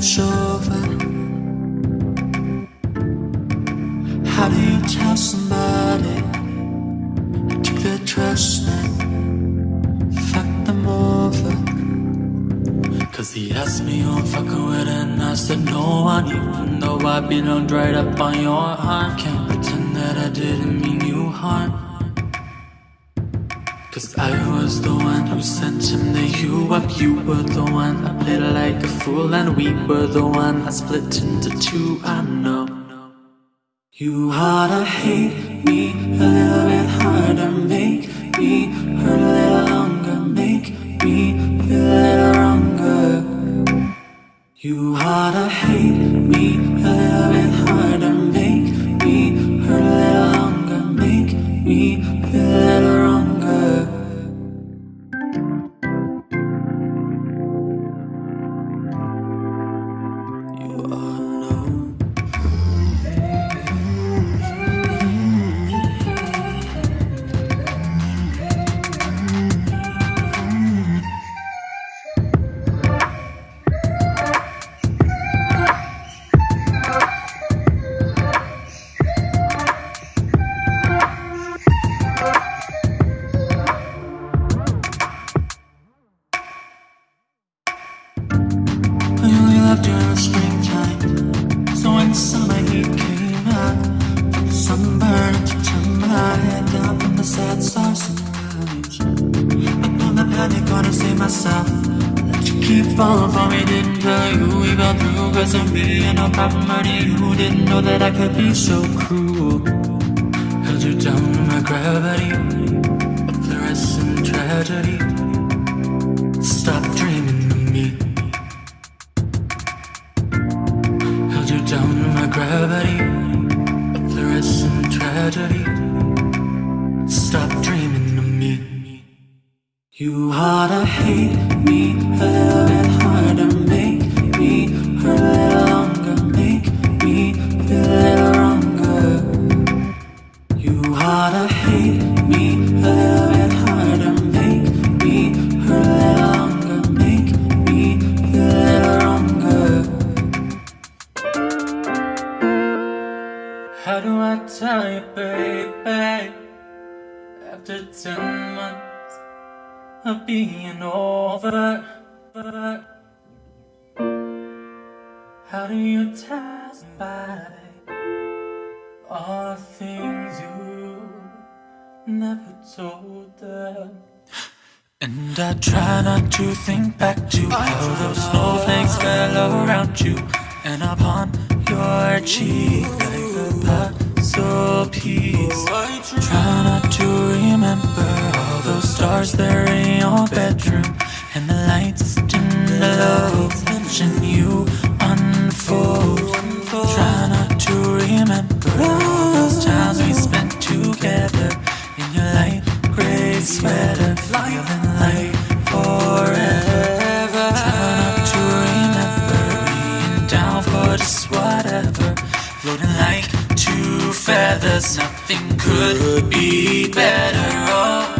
it's over. How do you tell somebody I took their trust and fucked them over. Cause he asked me oh, who I'm fucking with and I said no one Even though I beat on dried up on your arm Can't pretend that I didn't mean you harm Cause I was the one who sent him to you up. You were the one I played like a fool, and we were the one I split into two. I know. You oughta hate me a little bit harder, make me hurt a little longer, make me feel a little wronger. You oughta hate springtime. So when summer heat came up the sunburn to my head down from the sad stars. I know the panic gonna save myself. Let you keep falling for me, didn't tell you we got through. Cause I'm really no problem hurting you. Didn't know that I could be so cruel. Held you down in my gravity You oughta hate me a little bit harder, make me hurt a little longer, make me feel a little wronger. You oughta hate me a little bit harder, make me hurt a little longer, make me feel a little wronger. How do I tell you, baby? After ten months of being over, how do you tell somebody all things you never told them? And I try not to think back to how those snowflakes fell around you and upon your cheek like a puzzle piece. Try not to remember stars there in your bedroom and the lights dim the low, watching you unfold. Try not to remember all those times we spent together in your light gray sweater, feeling like forever. Try not to remember being down for just whatever, floating like two feathers. Nothing could be better. Oh.